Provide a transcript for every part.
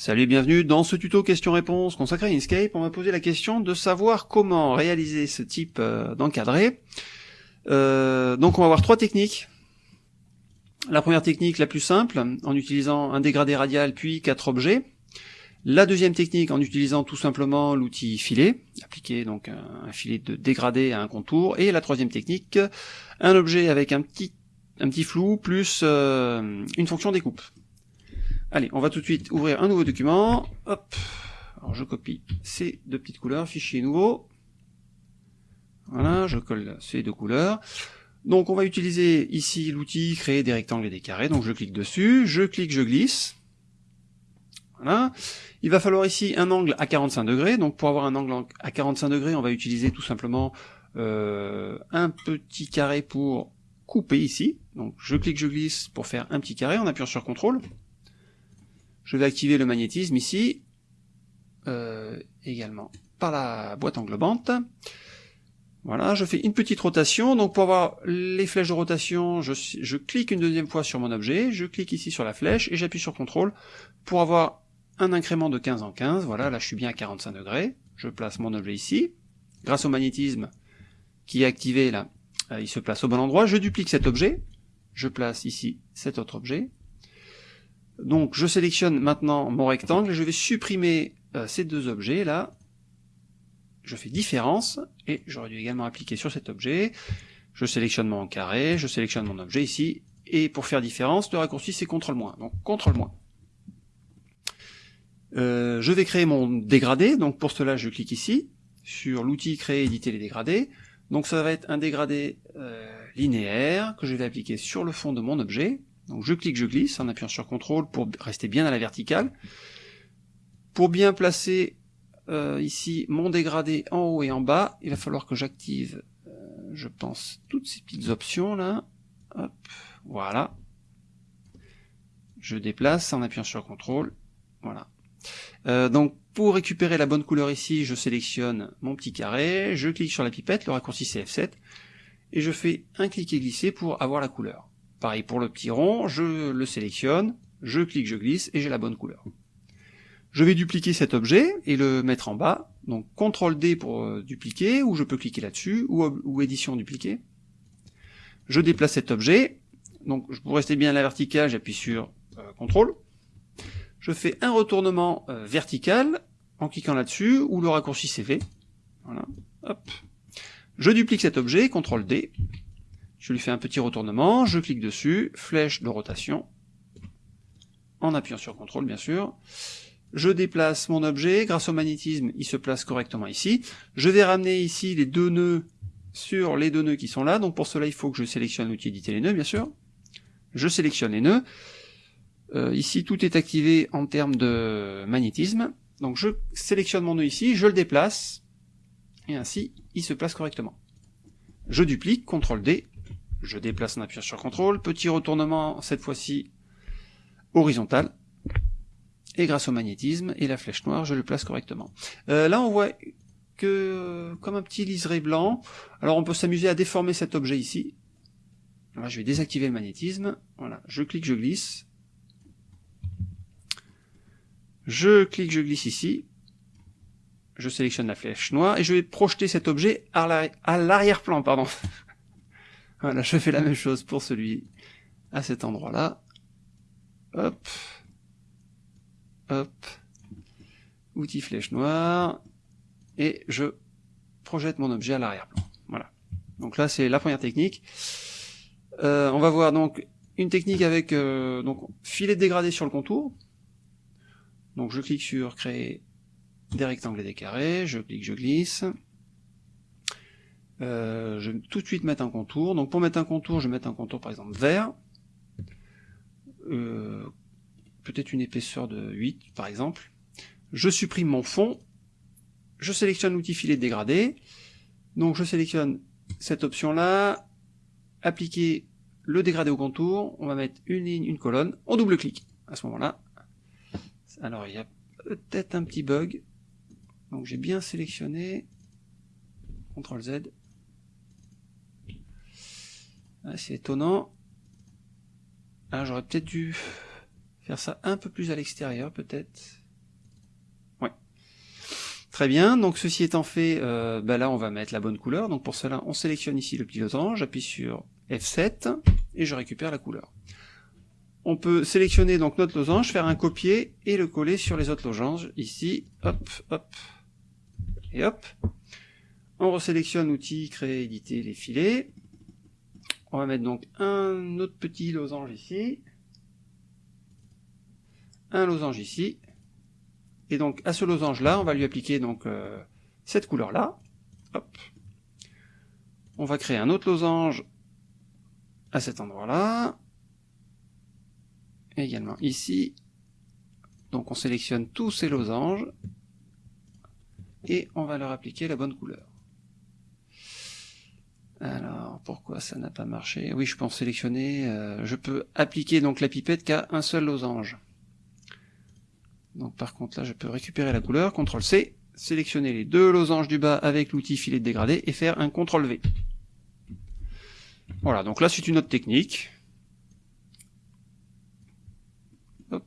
Salut et bienvenue dans ce tuto question-réponse consacré à Inkscape. On va poser la question de savoir comment réaliser ce type euh, d'encadré. Euh, donc on va voir trois techniques. La première technique la plus simple, en utilisant un dégradé radial puis quatre objets. La deuxième technique en utilisant tout simplement l'outil filet, appliquer donc un, filet de dégradé à un contour. Et la troisième technique, un objet avec un petit, un petit flou plus euh, une fonction découpe. Allez, on va tout de suite ouvrir un nouveau document. Hop. Alors je copie ces deux petites couleurs, fichier nouveau. Voilà, je colle ces deux couleurs. Donc on va utiliser ici l'outil créer des rectangles et des carrés. Donc je clique dessus, je clique, je glisse. Voilà. Il va falloir ici un angle à 45 degrés. Donc pour avoir un angle à 45 degrés, on va utiliser tout simplement euh, un petit carré pour couper ici. Donc je clique, je glisse pour faire un petit carré en appuyant sur CTRL. Je vais activer le magnétisme ici, euh, également par la boîte englobante. Voilà, je fais une petite rotation, donc pour avoir les flèches de rotation, je, clique une deuxième fois sur mon objet, je clique ici sur la flèche et j'appuie sur CTRL pour avoir un incrément de 15 en 15, voilà, là je suis bien à 45 degrés, je place mon objet ici, grâce au magnétisme qui est activé là, euh, il se place au bon endroit, je duplique cet objet, je place ici cet autre objet, donc je sélectionne maintenant mon rectangle et je vais supprimer euh, ces deux objets là. Je fais différence et j'aurais dû également appliquer sur cet objet. Je sélectionne mon carré, je sélectionne mon objet ici et pour faire différence, le raccourci c'est CTRL-. Donc CTRL-. Euh, je vais créer mon dégradé, donc pour cela je clique ici sur l'outil créer éditer les dégradés. Donc ça va être un dégradé euh, linéaire que je vais appliquer sur le fond de mon objet. Donc je clique, je glisse en appuyant sur CTRL pour rester bien à la verticale. Pour bien placer euh, ici mon dégradé en haut et en bas, il va falloir que j'active, euh, je pense, toutes ces petites options là. Hop, voilà. Je déplace en appuyant sur CTRL. Voilà. Euh, donc pour récupérer la bonne couleur ici, je sélectionne mon petit carré, je clique sur la pipette, le raccourci c'est F7, et je fais un clic et glisser pour avoir la couleur. Pareil pour le petit rond, je le sélectionne, je clique, je glisse, et j'ai la bonne couleur. Je vais dupliquer cet objet et le mettre en bas, donc CTRL D pour euh, dupliquer, ou je peux cliquer là-dessus, ou, édition dupliquer. Je déplace cet objet, donc pour rester bien à la verticale, j'appuie sur euh, CTRL. Je fais un retournement euh, vertical en cliquant là-dessus, ou le raccourci CV. Voilà, hop. Je duplique cet objet, CTRL D, je lui fais un petit retournement, je clique dessus, flèche de rotation, en appuyant sur CTRL bien sûr. Je déplace mon objet, grâce au magnétisme, il se place correctement ici. Je vais ramener ici les deux nœuds sur les deux nœuds qui sont là, donc pour cela il faut que je sélectionne l'outil éditer les nœuds bien sûr. Je sélectionne les nœuds. Euh, ici tout est activé en termes de magnétisme. Donc je sélectionne mon nœud ici, je le déplace, et ainsi il se place correctement. Je duplique, CTRL D, je déplace en appuyant sur CTRL, petit retournement, cette fois-ci horizontal, et grâce au magnétisme et la flèche noire, je le place correctement. Euh, là, on voit que comme un petit liseré blanc, alors on peut s'amuser à déformer cet objet ici. je vais désactiver le magnétisme, voilà, je clique, je glisse, je clique, je glisse ici, je sélectionne la flèche noire, et je vais projeter cet objet à l'arrière-plan, pardon. Voilà, je fais la même chose pour celui à cet endroit-là. Hop. Hop. Outil flèche noire. Et je projette mon objet à l'arrière-plan. Voilà. Donc là, c'est la première technique. Euh, on va voir donc une technique avec euh, donc filet dégradé sur le contour. Donc je clique sur créer des rectangles et des carrés, je clique, je glisse. Euh, je vais tout de suite mettre un contour. Donc pour mettre un contour, je vais mettre un contour par exemple vert. Euh, peut-être une épaisseur de 8 par exemple. Je supprime mon fond. Je sélectionne l'outil filet dégradé. Donc je sélectionne cette option là. Appliquer le dégradé au contour. On va mettre une ligne, une colonne. On double-clique à ce moment-là. Alors il y a peut-être un petit bug. Donc j'ai bien sélectionné. CTRL Z. C'est étonnant. Ah, j'aurais peut-être dû faire ça un peu plus à l'extérieur, peut-être. Très bien, donc ceci étant fait, euh, bah là on va mettre la bonne couleur, donc pour cela on sélectionne ici le petit losange, j'appuie sur F7 et je récupère la couleur. On peut sélectionner donc notre losange, faire un copier et le coller sur les autres losanges, ici, hop, hop, et hop. On resélectionne l'outil, créer, éditer les filets. On va mettre donc un autre petit losange ici, un losange ici, et donc à ce losange là, on va lui appliquer donc euh, cette couleur là. Hop. On va créer un autre losange à cet endroit là, également ici. Donc on sélectionne tous ces losanges et on va leur appliquer la bonne couleur. Alors, pourquoi ça n'a pas marché? Oui, je peux en sélectionner, euh, je peux appliquer donc la pipette qu'à un seul losange. Donc par contre là, je peux récupérer la couleur, CTRL C, sélectionner les deux losanges du bas avec l'outil filet de dégradé et faire un CTRL V. Voilà, donc là c'est une autre technique. Hop.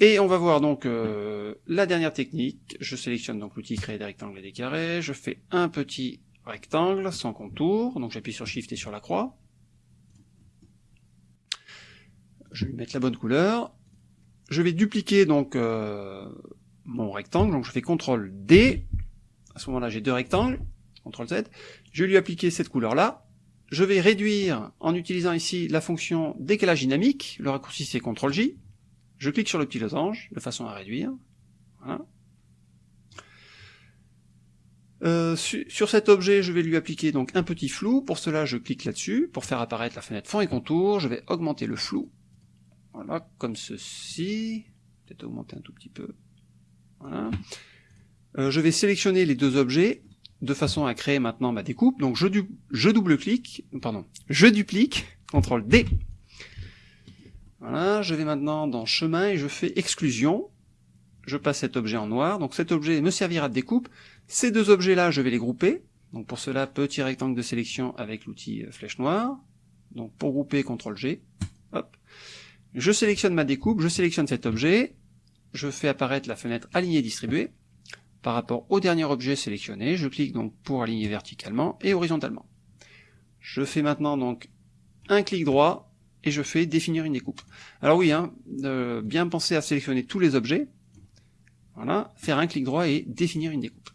Et on va voir donc euh, la dernière technique. Je sélectionne donc l'outil créer des rectangles et des carrés. Je fais un petit rectangle sans contour. Donc j'appuie sur Shift et sur la croix. Je vais lui mettre la bonne couleur. Je vais dupliquer donc euh, mon rectangle. Donc je fais CTRL D. À ce moment-là, j'ai deux rectangles. CTRL Z. Je vais lui appliquer cette couleur-là. Je vais réduire en utilisant ici la fonction décalage dynamique. Le raccourci c'est CTRL J. Je clique sur le petit losange, de façon à réduire. Voilà. Euh, sur cet objet, je vais lui appliquer donc un petit flou. Pour cela, je clique là-dessus. Pour faire apparaître la fenêtre fond et contour, je vais augmenter le flou. Voilà, comme ceci. Peut-être augmenter un tout petit peu. Voilà. Euh, je vais sélectionner les deux objets de façon à créer maintenant ma découpe. Donc je, je double-clique, pardon, je duplique, CTRL D, voilà, je vais maintenant dans chemin et je fais exclusion. Je passe cet objet en noir, donc cet objet me servira de découpe. Ces deux objets-là, je vais les grouper. Donc pour cela, petit rectangle de sélection avec l'outil euh, flèche noire. Donc pour grouper, CTRL G. Hop. Je sélectionne ma découpe, je sélectionne cet objet. Je fais apparaître la fenêtre aligner distribuer. Par rapport au dernier objet sélectionné, je clique donc pour aligner verticalement et horizontalement. Je fais maintenant donc un clic droit et je fais définir une découpe. Alors oui, hein, bien penser à sélectionner tous les objets, voilà, faire un clic droit et définir une découpe.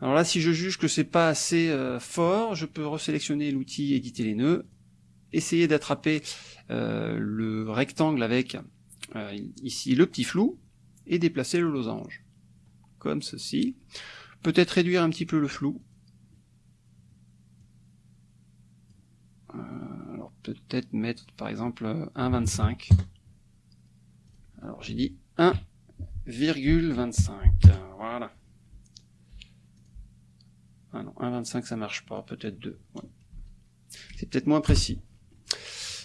Alors là, si je juge que c'est pas assez euh, fort, je peux resélectionner l'outil éditer les nœuds, essayer d'attraper euh, le rectangle avec euh, ici le petit flou, et déplacer le losange, comme ceci. Peut-être réduire un petit peu le flou, peut-être mettre par exemple 1,25. Alors j'ai dit 1,25. Voilà. Ah non, 1,25 ça marche pas, peut-être 2. C'est peut-être moins précis.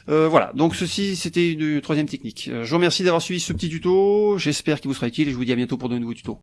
Euh, voilà, donc ceci c'était une troisième technique. Euh, je vous remercie d'avoir suivi ce petit tuto, j'espère qu'il vous sera utile et je vous dis à bientôt pour de nouveaux tutos.